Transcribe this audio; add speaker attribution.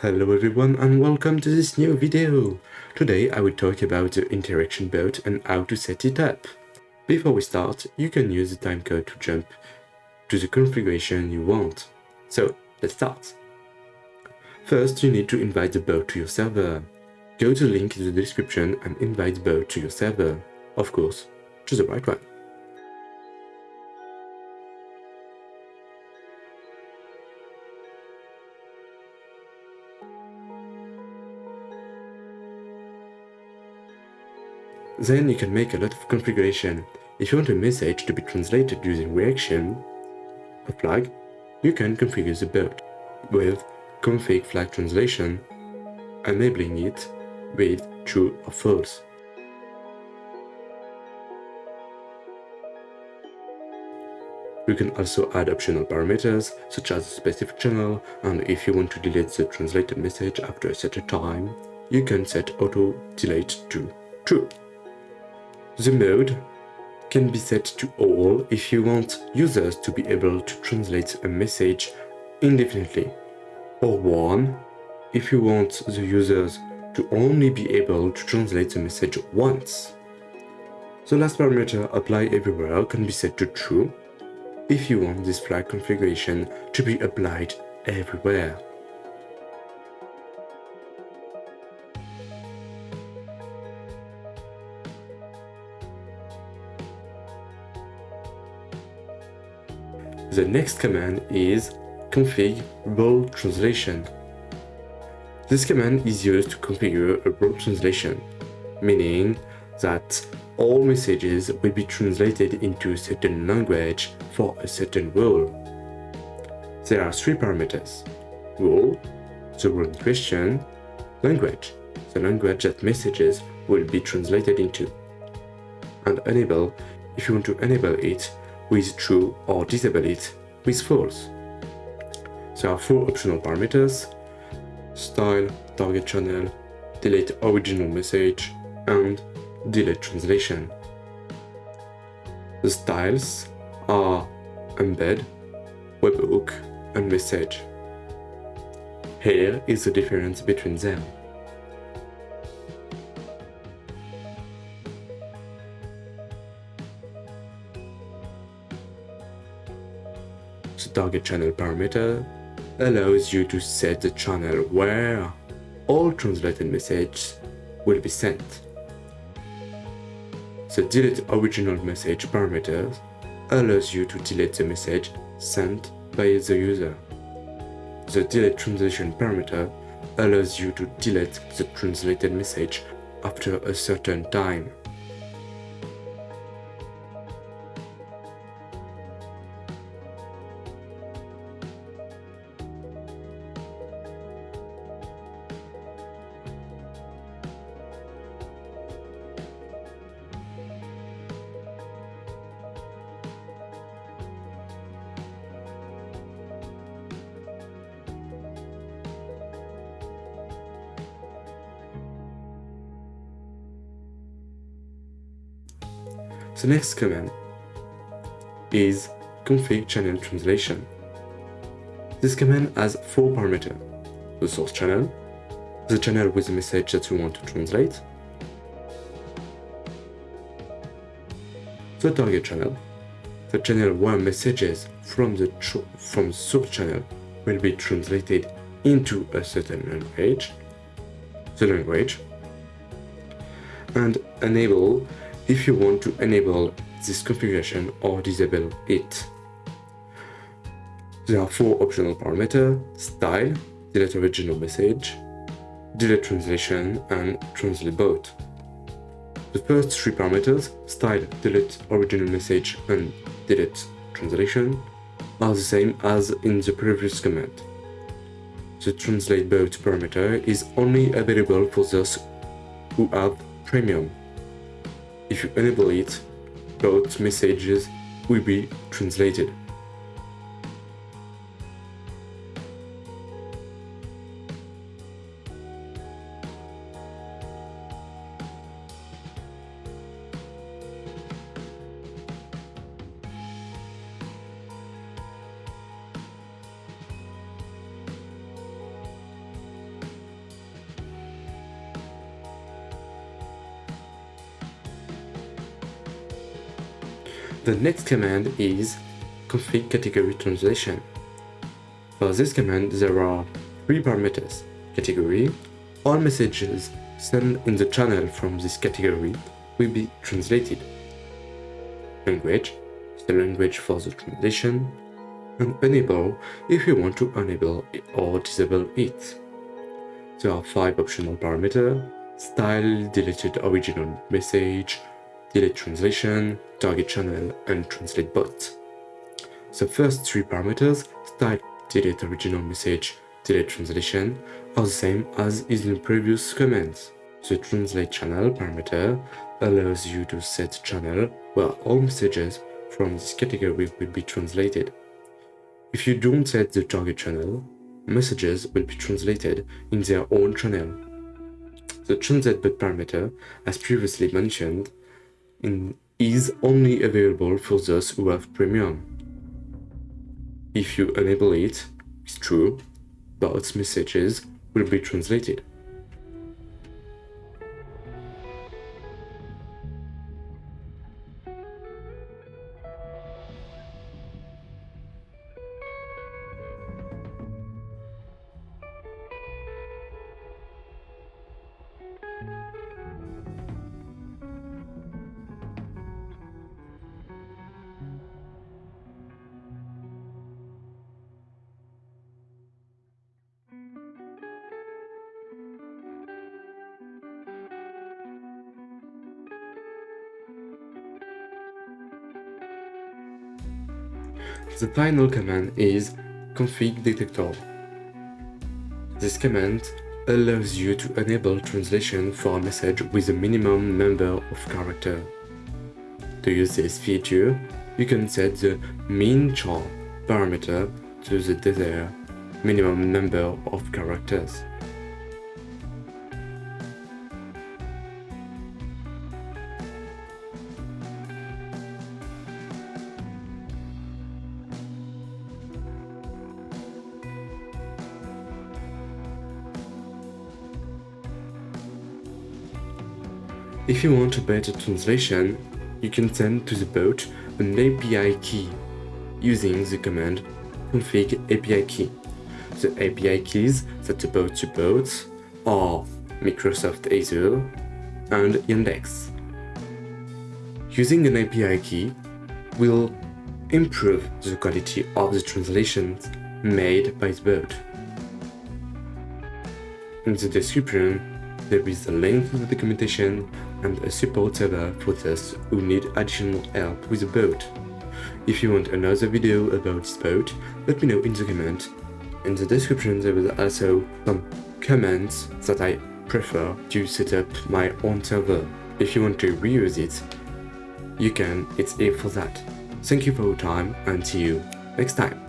Speaker 1: Hello everyone and welcome to this new video. Today I will talk about the interaction bot and how to set it up. Before we start, you can use the timecode to jump to the configuration you want. So let's start. First, you need to invite the bot to your server. Go to the link in the description and invite bot to your server. Of course, choose the right one. Then you can make a lot of configuration. If you want a message to be translated using reaction, a flag, you can configure the bot with config flag translation, enabling it with true or false. You can also add optional parameters such as a specific channel and if you want to delete the translated message after a certain time, you can set auto delete to true. The mode can be set to all if you want users to be able to translate a message indefinitely, or 1 if you want the users to only be able to translate the message once. The last parameter apply everywhere can be set to true if you want this flag configuration to be applied everywhere. The next command is config role translation. This command is used to configure a role translation, meaning that all messages will be translated into a certain language for a certain role. There are three parameters. Role, the role in question, language, the language that messages will be translated into, and enable if you want to enable it with true or disable it with false. There are four optional parameters, style, target channel, delete original message, and delete translation. The styles are embed, webhook, and message. Here is the difference between them. The target channel parameter allows you to set the channel where all translated messages will be sent. The delete original message parameter allows you to delete the message sent by the user. The delete translation parameter allows you to delete the translated message after a certain time. The next command is config channel translation. This command has four parameters. The source channel, the channel with the message that you want to translate, the target channel, the channel where messages from the, from source channel will be translated into a certain language, the language, and enable if you want to enable this configuration or disable it. There are four optional parameters, style, delete original message, delete translation, and translate bot. The first three parameters, style, delete original message, and delete translation, are the same as in the previous command. The translate bot parameter is only available for those who have premium if you enable it, both messages will be translated. The next command is config category translation. For this command, there are three parameters. Category, all messages sent in the channel from this category will be translated. Language, the language for the translation, and enable if you want to enable or disable it. There are five optional parameters, style, deleted original message, delete translation, target channel, and translate bot. The first three parameters, style, delete original message, delete translation, are the same as in the previous commands. The translate channel parameter allows you to set channel where all messages from this category will be translated. If you don't set the target channel, messages will be translated in their own channel. The translate bot parameter, as previously mentioned, in, is only available for those who have premium. If you enable it, it's true, bots messages will be translated. The final command is config detector. This command allows you to enable translation for a message with a minimum number of characters. To use this feature, you can set the min char parameter to the desired minimum number of characters. If you want a better translation, you can send to the bot an API key using the command config API key. The API keys that the bot supports are Microsoft Azure and Yandex. Using an API key will improve the quality of the translations made by the bot. In the description, there is a link to the documentation and a support server for those who need additional help with the bot. If you want another video about this bot, let me know in the comment. In the description there will also some comments that I prefer to set up my own server. If you want to reuse it, you can, it's here for that. Thank you for your time and see you next time.